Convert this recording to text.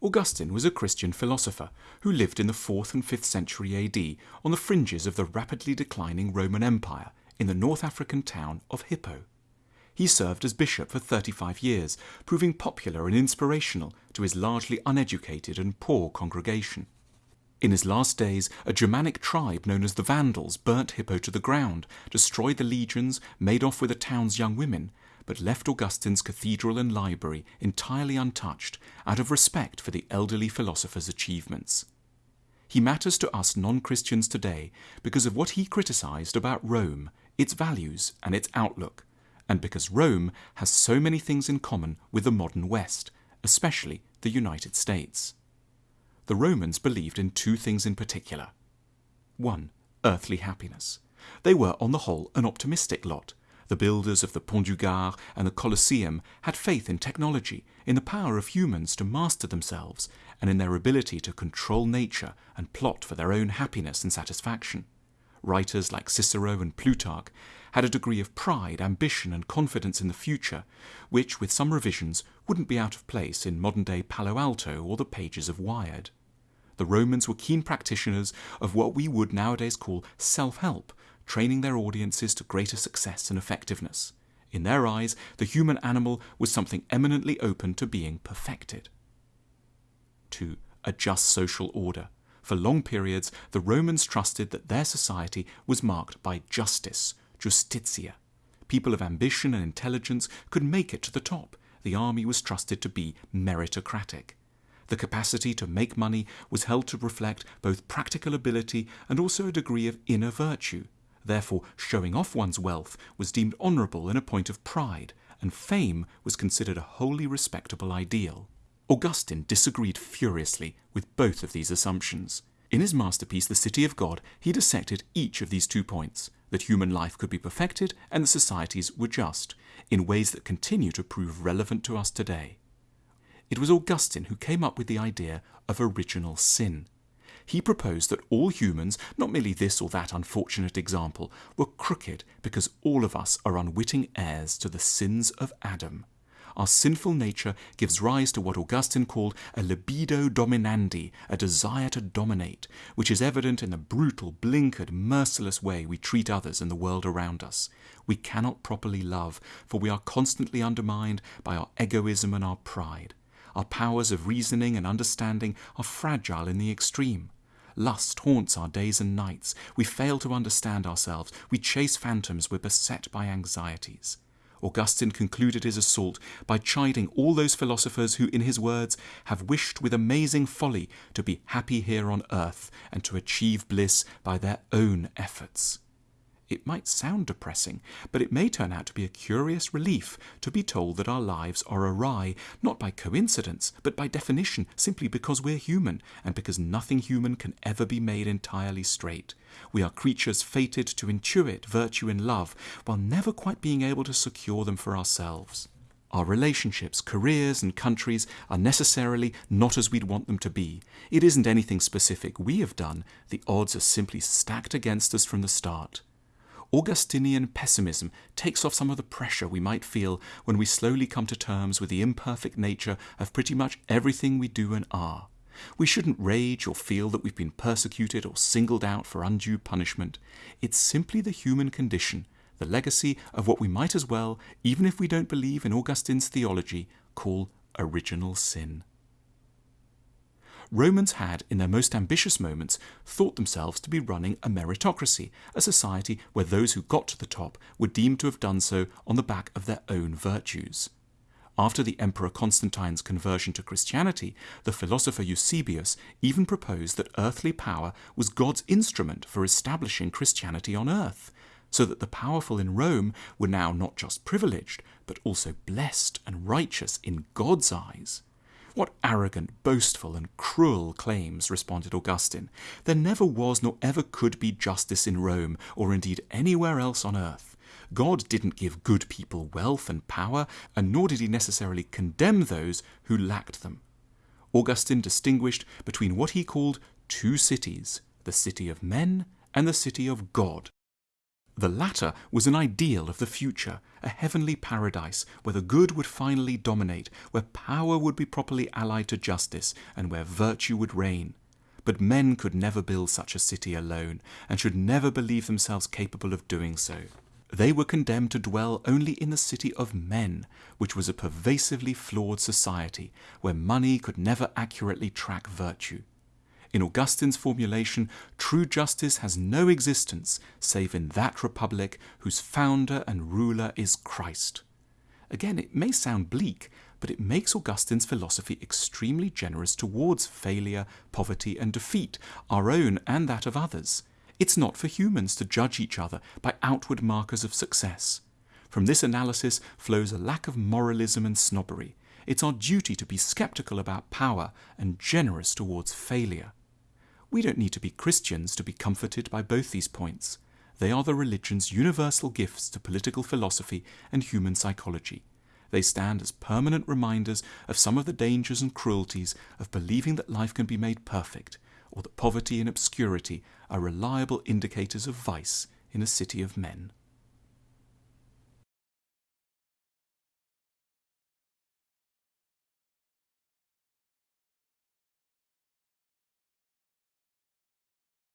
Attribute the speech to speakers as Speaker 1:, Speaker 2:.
Speaker 1: Augustine was a Christian philosopher who lived in the 4th and 5th century AD on the fringes of the rapidly declining Roman Empire in the North African town of Hippo. He served as bishop for 35 years, proving popular and inspirational to his largely uneducated and poor congregation. In his last days, a Germanic tribe known as the Vandals burnt Hippo to the ground, destroyed the legions, made off with the town's young women, but left Augustine's cathedral and library entirely untouched out of respect for the elderly philosopher's achievements. He matters to us non Christians today because of what he criticized about Rome, its values, and its outlook, and because Rome has so many things in common with the modern West, especially the United States. The Romans believed in two things in particular. One, earthly happiness. They were, on the whole, an optimistic lot. The builders of the Pont du Gard and the Colosseum had faith in technology, in the power of humans to master themselves, and in their ability to control nature and plot for their own happiness and satisfaction. Writers like Cicero and Plutarch had a degree of pride, ambition, and confidence in the future, which, with some revisions, wouldn't be out of place in modern day Palo Alto or the pages of Wired. The Romans were keen practitioners of what we would nowadays call self help, training their audiences to greater success and effectiveness. In their eyes, the human animal was something eminently open to being perfected. 2. A just social order. For long periods, the Romans trusted that their society was marked by justice, justitia. People of ambition and intelligence could make it to the top. The army was trusted to be meritocratic. The capacity to make money was held to reflect both practical ability and also a degree of inner virtue. Therefore, showing off one's wealth was deemed honourable and a point of pride, and fame was considered a wholly respectable ideal. Augustine disagreed furiously with both of these assumptions. In his masterpiece, The City of God, he dissected each of these two points that human life could be perfected and that societies were just, in ways that continue to prove relevant to us today. It was Augustine who came up with the idea of original sin. He proposed that all humans, not merely this or that unfortunate example, were crooked because all of us are unwitting heirs to the sins of Adam. Our sinful nature gives rise to what Augustine called a libido dominandi, a desire to dominate, which is evident in the brutal, blinkered, merciless way we treat others and the world around us. We cannot properly love, for we are constantly undermined by our egoism and our pride. Our powers of reasoning and understanding are fragile in the extreme. Lust haunts our days and nights. We fail to understand ourselves. We chase phantoms. We're beset by anxieties. Augustine concluded his assault by chiding all those philosophers who, in his words, have wished with amazing folly to be happy here on earth and to achieve bliss by their own efforts. It might sound depressing, but it may turn out to be a curious relief to be told that our lives are awry, not by coincidence, but by definition, simply because we're human, and because nothing human can ever be made entirely straight. We are creatures fated to intuit virtue and love, while never quite being able to secure them for ourselves. Our relationships, careers, and countries are necessarily not as we'd want them to be. It isn't anything specific we have done, the odds are simply stacked against us from the start. Augustinian pessimism takes off some of the pressure we might feel when we slowly come to terms with the imperfect nature of pretty much everything we do and are. We shouldn't rage or feel that we've been persecuted or singled out for undue punishment. It's simply the human condition, the legacy of what we might as well, even if we don't believe in Augustine's theology, call original sin. Romans had, in their most ambitious moments, thought themselves to be running a meritocracy, a society where those who got to the top were deemed to have done so on the back of their own virtues. After the Emperor Constantine's conversion to Christianity, the philosopher Eusebius even proposed that earthly power was God's instrument for establishing Christianity on earth, so that the powerful in Rome were now not just privileged, but also blessed and righteous in God's eyes. What arrogant, boastful, and cruel claims, responded Augustine. There never was nor ever could be justice in Rome, or indeed anywhere else on earth. God didn't give good people wealth and power, and nor did he necessarily condemn those who lacked them. Augustine distinguished between what he called two cities, the city of men and the city of God. The latter was an ideal of the future, a heavenly paradise where the good would finally dominate, where power would be properly allied to justice, and where virtue would reign. But men could never build such a city alone, and should never believe themselves capable of doing so. They were condemned to dwell only in the city of men, which was a pervasively flawed society, where money could never accurately track virtue. In Augustine's formulation, true justice has no existence save in that republic whose founder and ruler is Christ. Again, it may sound bleak, but it makes Augustine's philosophy extremely generous towards failure, poverty, and defeat, our own and that of others. It's not for humans to judge each other by outward markers of success. From this analysis flows a lack of moralism and snobbery. It's our duty to be skeptical about power and generous towards failure. We don't need to be Christians to be comforted by both these points. They are the religion's universal gifts to political philosophy and human psychology. They stand as permanent reminders of some of the dangers and cruelties of believing that life can be made perfect, or that poverty and obscurity are reliable indicators of vice in a city of men.